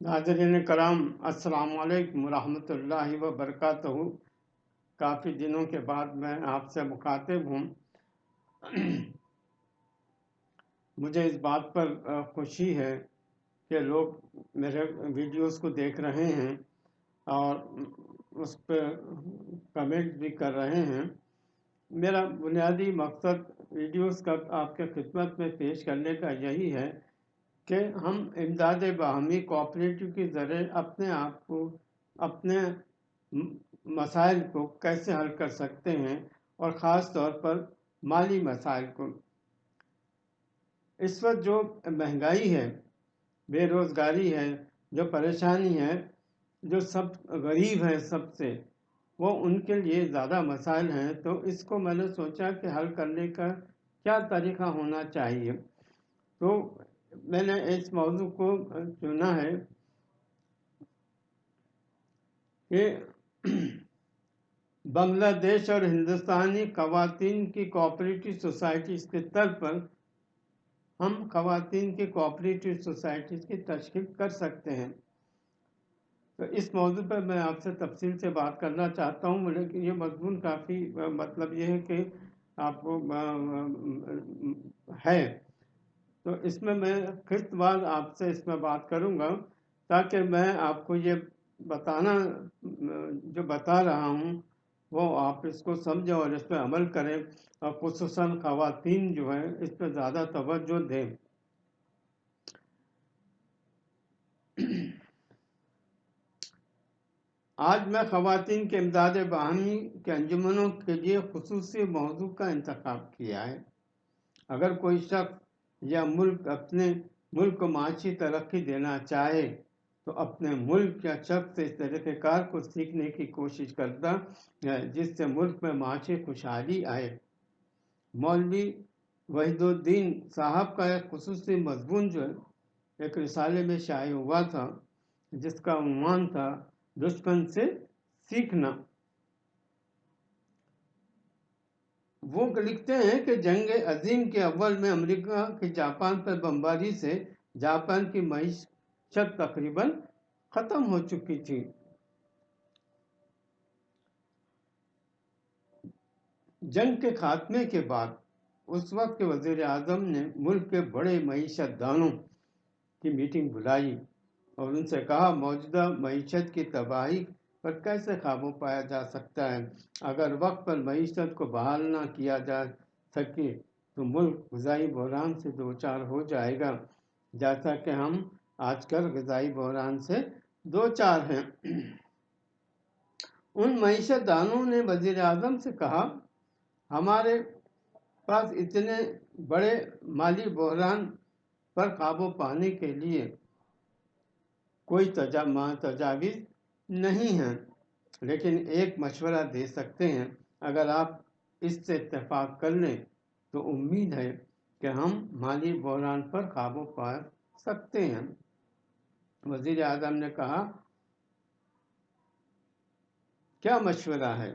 ناظرین کرام، السلام علیکم ورحمۃ اللہ وبرکاتہ۔ کافی دنوں کے بعد میں آپ سے مخاطب ہوں۔ مجھے اس بات پر خوشی ہے کہ لوگ میرے ویڈیوز کو دیکھ رہے ہیں اور اس پہ کمنٹ بھی کر رہے ہیں۔ میرا بنیادی مقصد ویڈیوز کا آپ کے خدمت میں پیش کرنے کا یہی ہے کہ ہم امداد باہمی کوآپریٹو کے ذریعے اپنے آپ کو، اپنے مسائل کو کیسے حل کر سکتے ہیں اور خاص طور پر مالی مسائل کو۔ اس وقت جو مہنگائی ہے، بے روزگاری ہے، جو پریشانی ہے، جو سب غریب ہیں سب سے، وہ ان کے لیے زیادہ مسائل ہیں۔ تو اس کو میں نے سوچا کہ حل کرنے کا کیا طریقہ ہونا چاہیے۔ تو میں نے اس موضوع کو چنا ہے کہ بنگلہ دیش اور ہندوستانی خواتین کی کوآپریٹو سوسائٹیز کے طر پر ہم خواتین کی کوآپریٹو سوسائٹیز کی تشکیل کر سکتے ہیں۔ تو اس موضوع پر میں آپ سے تفصیل سے بات کرنا چاہتا ہوں، لیکن یہ مضمون کافی مطلب یہ ہے کہ آپ کو ہے۔ تو اس میں میں قسط وار آپ سے اس میں بات کروں گا تاکہ میں آپ کو یہ بتانا، جو بتا رہا ہوں، وہ آپ اس کو سمجھیں اور اس پہ عمل کریں اور خصوصاً خواتین جو ہیں، اس پہ زیادہ توجہ دیں۔ آج میں خواتین کے امداد باہمی کے انجمنوں کے لیے خصوصی موضوع کا انتخاب کیا ہے۔ اگر کوئی شخص یا ملک اپنے ملک کو معاشی ترقی دینا چاہے، تو اپنے ملک یا شخص سے اس طریقہ کار کو سیکھنے کی کوشش کرتا ہے، جس سے ملک میں معاشی خوشحالی آئے۔ مولوی وحید الدین صاحب کا ایک خصوصی مضمون جو ہے ایک رسالے میں شائع ہوا تھا، جس کا عنوان تھا، دشمن سے سیکھنا۔ وہ لکھتے ہیں کہ جنگ عظیم کے اول میں امریکہ کے جاپان پر بمباری سے جاپان کی معیشت تقریباً ختم ہو چکی تھی۔ جنگ کے خاتمے کے بعد اس وقت کے وزیر اعظم نے ملک کے بڑے معیشت دانوں کی میٹنگ بلائی اور ان سے کہا، موجودہ معیشت کی تباہی پر کیسے قابو پایا جا سکتا ہے؟ اگر وقت پر معیشت کو بحال نہ کیا جا سکے تو ملک غذائی بحران سے دو چار ہو جائے گا۔ جیسا کہ ہم آج کل غذائی بحران سے دو چار ہیں۔ ان معیشت دانوں نے وزیر اعظم سے کہا، ہمارے پاس اتنے بڑے مالی بحران پر قابو پانے کے لیے کوئی تجاویز نہیں ہیں، لیکن ایک مشورہ دے سکتے ہیں۔ اگر آپ اس سے اتفاق کر لیں تو امید ہے کہ ہم مالی بحران پر قابو پا سکتے ہیں۔ وزیر اعظم نے کہا، کیا مشورہ ہے؟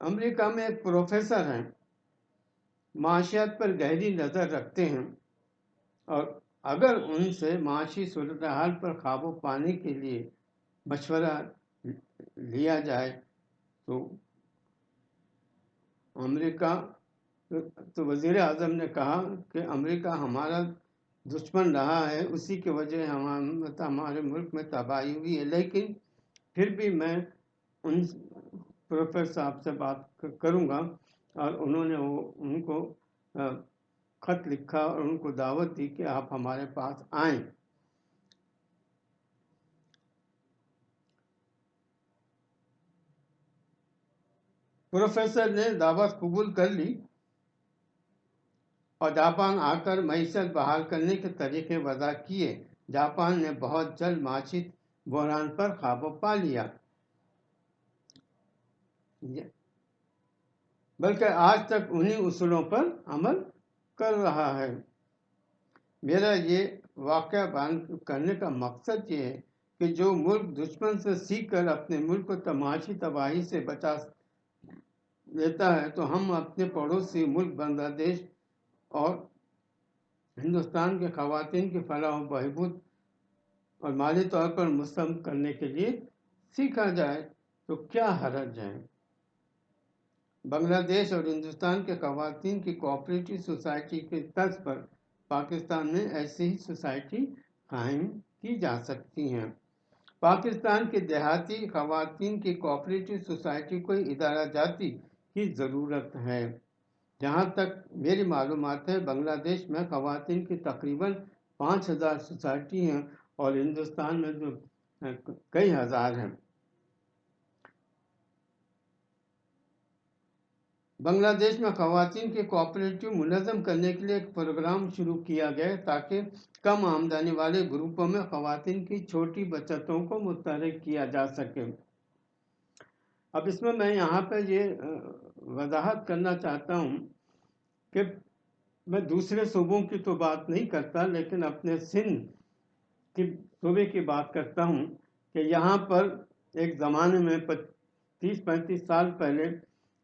امریکہ میں ایک پروفیسر ہیں، معاشیات پر گہری نظر رکھتے ہیں اور اگر ان سے معاشی صورتحال پر قابو پانے کے لیے مشورہ لیا جائے تو امریکہ، تو وزیر اعظم نے کہا کہ امریکہ ہمارا دشمن رہا ہے، اسی کی وجہ ہمارے ملک میں تباہی ہوئی ہے۔ لیکن پھر بھی میں ان پروفیسر صاحب سے بات کروں گا اور انہوں نے وہ ان کو خط لکھا اور ان کو دعوت دی کہ آپ ہمارے پاس آئیں۔ پروفیسر نے دعوت قبول کر لی اور جاپان آ کر معیشت بحال کرنے کے طریقے وضع کیے۔ جاپان نے بہت جلد معاشی بحران پر قابو پا لیا۔ بلکہ آج تک انہی اصولوں پر عمل کر رہا ہے۔ میرا یہ واقعہ بیان کرنے کا مقصد یہ ہے کہ جو ملک دشمن سے سیکھ کر اپنے ملک کو تماشی تباہی سے بچا لیتا ہے، تو ہم اپنے پڑوسی ملک بنگلہ دیش اور ہندوستان کے خواتین کی فلاح و بہبود اور مالی طور پر مستم کرنے کے لیے سیکھا جائے تو کیا حرج ہے؟ بنگلہ دیش اور ہندوستان کے خواتین کی کوآپریٹو سوسائٹی کے طرز پر پاکستان میں ایسی ہی سوسائٹی قائم کی جا سکتی ہیں۔ پاکستان کے دیہاتی خواتین کی کوآپریٹو سوسائٹی کو ادارہ جاتی کی ضرورت ہے۔ جہاں تک میری معلومات ہے، بنگلہ دیش میں خواتین کی تقریباً پانچ ہزار سوسائٹی ہیں اور ہندوستان میں جو کئی ہزار ہیں۔ بنگلہ دیش میں خواتین کے کوآپریٹو منظم کرنے کے لیے ایک پروگرام شروع کیا گیا تاکہ کم آمدنی والے گروپوں میں خواتین کی چھوٹی بچتوں کو متحرک کیا جا سکے۔ اب اس میں میں یہاں پہ یہ وضاحت کرنا چاہتا ہوں کہ میں دوسرے صوبوں کی تو بات نہیں کرتا، لیکن اپنے سندھ کی، صوبے کی بات کرتا ہوں کہ یہاں پر ایک زمانے میں تیس پینتیس سال پہلے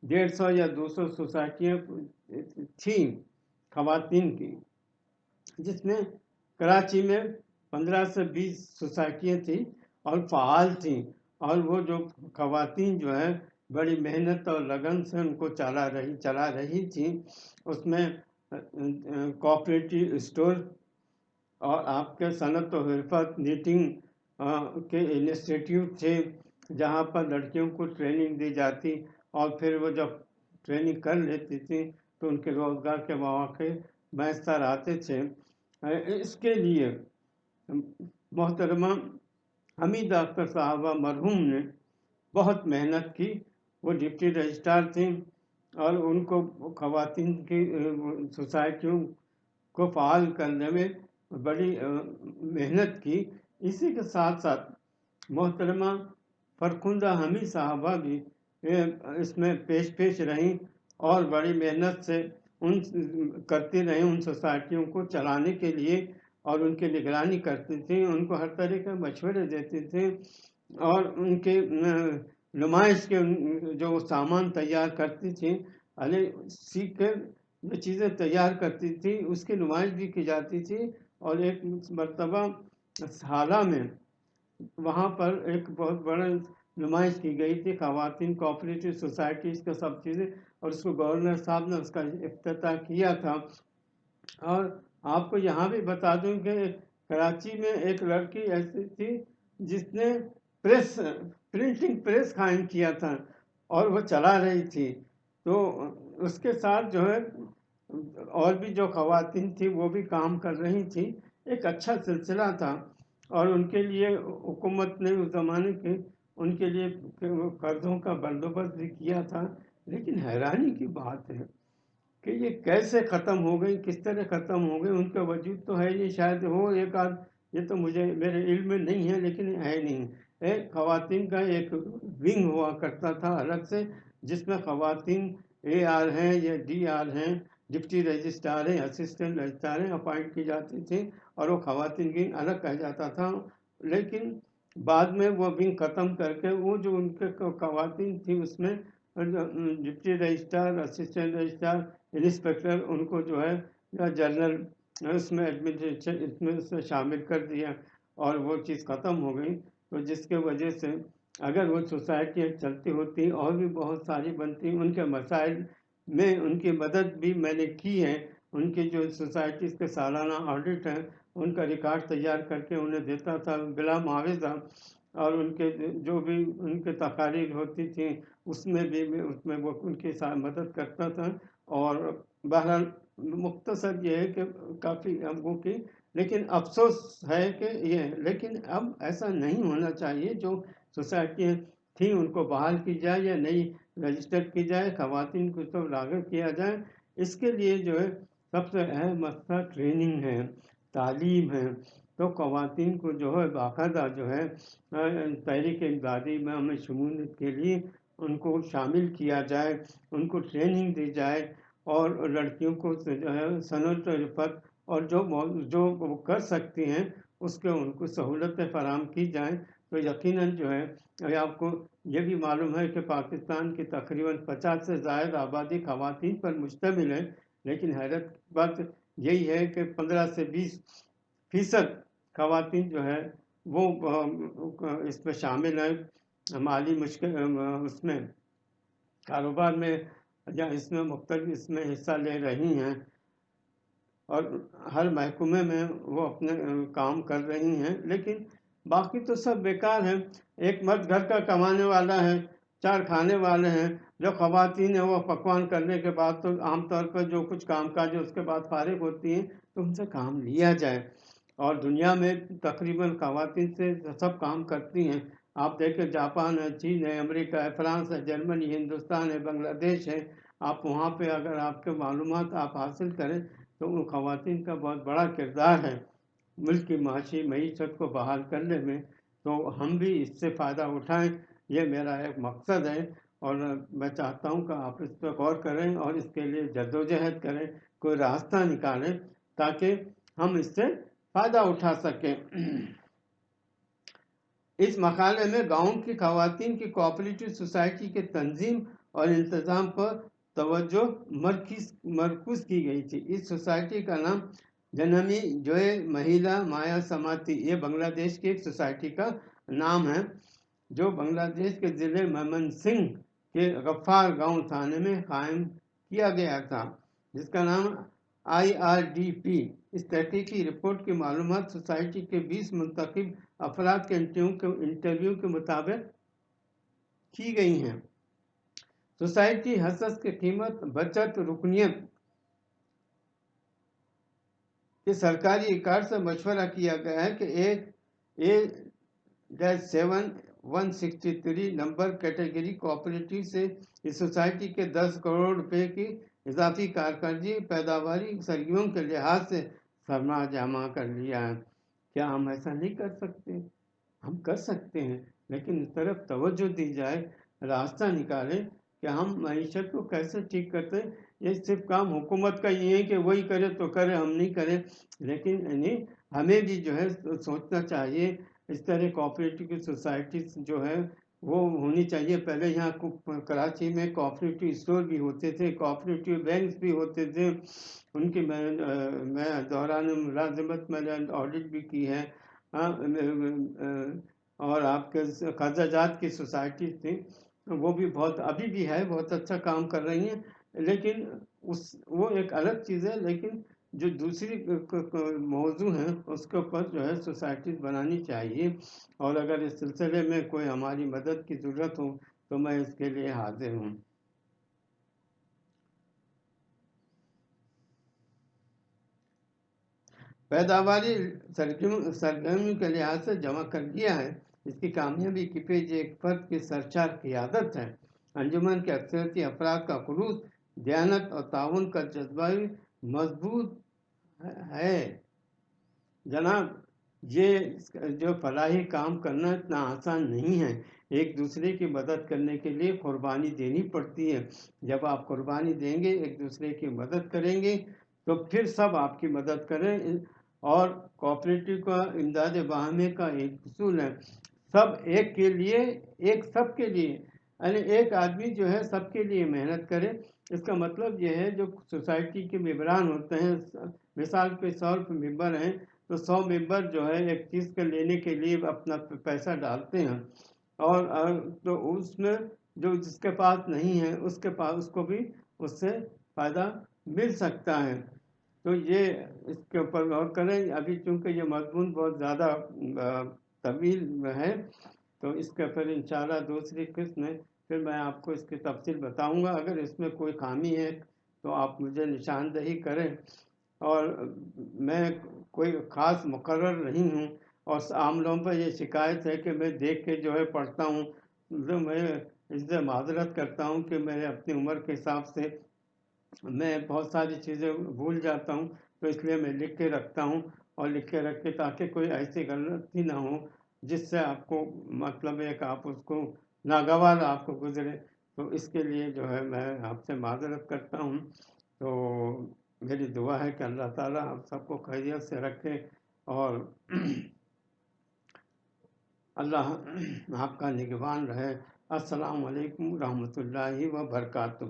ڈیڑھ سو یا دو سو سوسائٹیاں، تھیں، خواتین کی، جس میں کراچی میں پندرہ سے بیس سوسائٹیاں تھیں اور فعال تھیں۔ اور وہ جو خواتین جو ہے بڑی محنت اور لگن سے ان کو چلا رہی چلا رہی تھیں۔ اس میں کوآپریٹو اسٹور اور آپ کے صنعت و حرفت، نیٹنگ کے انسٹیٹیوٹ تھے، جہاں پر لڑکیوں کو ٹریننگ دی جاتی۔ اور پھر وہ جب ٹریننگ کر لیتی تھی تو ان کے روزگار کے مواقع میسر آتے تھے۔ اس کے لیے محترمہ حمید اختر صاحبہ مرحوم نے بہت محنت کی۔ وہ ڈپٹی رجسٹرار تھیں اور ان کو خواتین کی سوسائٹیوں کو فعال کرنے میں بڑی محنت کی۔ اسی کے ساتھ ساتھ محترمہ فرخندہ حمید صاحبہ بھی اس میں پیش پیش رہیں اور بڑی محنت سے ان کرتی رہیں ان سوسائٹیوں کو چلانے کے لیے اور ان کی نگرانی کرتی تھیں، ان کو ہر طرح کے مشورے دیتی تھیں اور ان کے، نمائش کے جو سامان تیار کرتی تھیں علی سیکھ کر جو چیزیں تیار کرتی تھی اس کی نمائش بھی کی جاتی تھی اور ایک مرتبہ حالہ میں وہاں پر ایک بہت بڑا نمائش کی گئی تھی، خواتین کوآپریٹو سوسائٹیز کا سب چیزیں، اور اس کو گورنر صاحب نے اس کا افتتاح کیا تھا۔ اور آپ کو یہاں بھی بتا دوں کہ کراچی میں ایک لڑکی ایسی تھی جس نے پریس پرنٹنگ پریس قائم کیا تھا اور وہ چلا رہی تھی۔ تو اس کے ساتھ جو ہے، اور بھی جو خواتین تھی وہ بھی کام کر رہی تھی ایک اچھا سلسلہ تھا اور ان کے لیے حکومت نے اس زمانے کے ان کے لیے قرضوں کا بندوبست بھی کیا تھا۔ لیکن حیرانی کی بات ہے کہ یہ کیسے ختم ہو گئی، کس طرح ختم ہو گئی، ان کا وجود تو ہے نہیں۔ شاید ہو ایک آدھ، یہ تو مجھے، میرے علم میں نہیں ہے، لیکن ہے نہیں۔ ایک خواتین کا ایک ونگ ہوا کرتا تھا الگ سے، جس میں خواتین اے آر ہیں یا ڈی آر ہیں، ڈپٹی رجسٹرار ہیں اسسٹنٹ رجسٹرار ہیں اپوائنٹ کی جاتی تھی اور وہ خواتین ونگ الگ کہا جاتا تھا۔ لیکن بعد میں وہ ونگ ختم کر کے وہ جو ان کے خواتین تھیں اس میں deputy registrar, assistant registrar, inspector, ان کو جو ہے، یا جنرل، اس میں ایڈمنسٹریشن، اس میں سے شامل کر دیا اور وہ چیز ختم ہو گئی۔ تو جس کے وجہ سے اگر وہ سوسائٹیاں چلتی ہوتی، اور بھی بہت ساری بنتی، ان کے مسائل میں ان کی مدد بھی میں نے کی ہے۔ ان کی جو سوسائٹیز کے سالانہ آڈٹ ہیں ان کا ریکارڈ تیار کر کے انہیں دیتا تھا بلا معاوضہ اور ان کے جو بھی ان کے تقاریر ہوتی تھیں، اس میں بھی اس میں وہ ان کی مدد کرتا تھا اور بہرحال مختصر یہ ہے کہ کافی ہم کی، لیکن افسوس ہے کہ یہ، لیکن اب ایسا نہیں ہونا چاہیے جو سوسائٹیاں تھیں ان کو بحال کی جائے یا نئی رجسٹر کی جائے، خواتین کو سب لاگو کیا جائے۔ اس کے لیے جو ہے سب سے اہم مسئلہ ٹریننگ ہے۔ تعلیم ہے۔ تو خواتین کو جو ہے باقاعدہ جو ہے تحریک امدادی میں ہمیں شمولیت کے لیے ان کو شامل کیا جائے، ان کو ٹریننگ دی جائے اور لڑکیوں کو جو ہے صنعت و رفت اور جو جو وہ کر سکتی ہیں، اس کے ان کو سہولتیں فراہم کی جائیں۔ تو یقیناً جو ہے آپ کو یہ بھی معلوم ہے کہ پاکستان کی تقریباً پچاس سے زائد آبادی خواتین پر مشتمل ہے، لیکن حیرت بات یہی ہے کہ پندرہ سے بیس فیصد خواتین جو ہے وہ اس میں شامل ہیں۔ مالی مشکل اس میں کاروبار میں یا اس میں مختلف، اس میں حصہ لے رہی ہیں اور ہر محکمے میں وہ اپنے کام کر رہی ہیں۔ لیکن باقی تو سب بیکار ہیں۔ ایک مرد گھر کا کمانے والا ہے۔ چار کھانے والے ہیں، جو خواتین ہیں، وہ پکوان کرنے کے بعد تو عام طور پر جو کچھ کام کاج اس کے بعد فارغ ہوتی ہیں تو ان سے کام لیا جائے۔ اور دنیا میں تقریباً خواتین سے سب کام کرتی ہیں۔ آپ دیکھیں جاپان ہے، چین ہے، امریکہ ہے، فرانس ہے، جرمنی، ہندوستان ہے، بنگلہ دیش ہے۔ آپ وہاں پہ اگر آپ کے معلومات آپ حاصل کریں تو ان خواتین کا بہت بڑا کردار ہے۔ ملک کی معاشی معیشت کو بحال کرنے میں تو ہم بھی اس سے فائدہ اٹھائیں۔ یہ میرا ایک مقصد ہے اور میں چاہتا ہوں کہ آپ اس پہ غور کریں اور اس کے لیے جد و جہد کریں، کوئی راستہ نکالیں تاکہ ہم اس سے فائدہ اٹھا سکیں۔ اس مقالے میں گاؤں کی خواتین کی کوآپریٹو سوسائٹی کے تنظیم اور انتظام پر توجہ مرکز، مرکوز کی گئی تھی۔ اس سوسائٹی کا نام جنمی جوئے مہیلا مایا سماتی، یہ بنگلہ دیش کی ایک سوسائٹی کا نام ہے۔ جو بنگلہ دیش کے ضلع ممن سنگھ کے غفار گاؤں تھانے میں قائم کیا گیا تھا، جس کا نام آئی آر ڈی پی، اس تحقیقی رپورٹ کی معلومات سوسائٹی کے بیس منتخب افراد کے انٹرویو کے مطابق کی گئی ہیں۔ سوسائٹی حسس کی قیمت، بچت، رکنیت کہ سرکاری اکار سے مشورہ کیا گیا ہے کہ ایک A dash seven one sixty three number category cooperative سے اس سوسائٹی کے دس کروڑ روپے کی اضافی کارکردگی، پیداواری سرگیوں کے لحاظ سے سرما جمع کر لیا ہے۔ کیا ہم ایسا نہیں کر سکتے؟ ہم کر سکتے ہیں، لیکن اس طرف توجہ دی جائے، راستہ نکالے کہ ہم معیشت کو کیسے ٹھیک کرتے یہ صرف کام حکومت کا یہ ہے کہ وہی کرے تو کرے، ہم نہیں کریں۔ لیکن یعنی ہمیں بھی جو ہے سوچنا چاہیے اس طرح کوآپریٹو کی سوسائٹیز جو ہے وہ ہونی چاہیے۔ پہلے یہاں کراچی میں کوآپریٹو اسٹور بھی ہوتے تھے کوآپریٹو بینکس بھی ہوتے تھے۔ ان کی میں میں دوران ملازمت، میں نے آڈٹ بھی کی ہے۔ اور آپ کے قرضہ جات کی سوسائٹیز تھیں۔ وہ بھی بہت، ابھی بھی ہے، بہت اچھا کام کر رہی ہیں۔ لیکن اس، وہ ایک الگ چیز ہے، لیکن جو دوسری موضوع ہیں، اس کے اوپر جو ہے سوسائٹیز بنانی چاہیے۔ اور اگر اس سلسلے میں کوئی ہماری مدد کی ضرورت ہو، تو میں اس کے لیے حاضر ہوں۔ پیداواری سرگرمی کے لحاظ سے جمع کر دیا ہے۔ اس کی کامیابی کی پیج ایک فرد کی سرچار کی عادت ہے۔ انجمن کے اکثریتی افراد کا خلوص، دیانت اور تعاون کا جذبہ مضبوط ہے۔ جناب، یہ جو فلاحی کام کرنا اتنا آسان نہیں ہے۔ ایک دوسرے کی مدد کرنے کے لیے قربانی دینی پڑتی ہے۔ جب آپ قربانی دیں گے، ایک دوسرے کی مدد کریں گے، تو پھر سب آپ کی مدد کریں۔ اور کوآپریٹو کا، امداد باہمی کا ایک اصول ہے۔ سب ایک کے لیے، ایک سب کے لیے۔ یعنی ایک آدمی جو ہے، سب کے لیے محنت کرے۔ اس کا مطلب یہ ہے، جو سوسائٹی کے ممبران ہوتے ہیں مثال کے سو ممبر ہیں، تو سو ممبر جو ہے، ایک چیز کے لینے کے لیے اپنا پیسہ ڈالتے ہیں۔ اور تو اس میں جو جس کے پاس نہیں ہے، اس کے پاس، اس کو بھی اس سے فائدہ مل سکتا ہے۔ تو یہ اس کے اوپر غور کریں، ابھی چونکہ یہ مضمون بہت زیادہ طویل ہے، تو اس کے اوپر انشاءاللہ دوسری قسم میں پھر میں آپ کو اس کی تفصیل بتاؤں گا۔ اگر اس میں کوئی خامی ہے، تو آپ مجھے نشاندہی کریں۔ اور میں کوئی خاص مقرر نہیں ہوں اور عام لوگوں پر یہ شکایت ہے کہ میں دیکھ کے جو ہے پڑھتا ہوں تو میں اس سے معذرت کرتا ہوں کہ میں اپنی عمر کے حساب سے میں بہت ساری چیزیں بھول جاتا ہوں، تو اس لیے میں لکھ کے رکھتا ہوں اور لکھ کے رکھ کے تاکہ کوئی ایسی غلطی نہ ہو جس سے آپ کو مطلب ہے کہ آپ اس کو ناگوار آپ کو گزرے۔ تو اس کے لیے جو ہے میں آپ سے معذرت کرتا ہوں۔ تو میری دعا ہے کہ اللہ تعالیٰ ہم سب کو خیریت سے رکھے اور اللہ آپ کا نگوان رہے۔ السلام علیکم ورحمۃ اللہ وبرکاتہ۔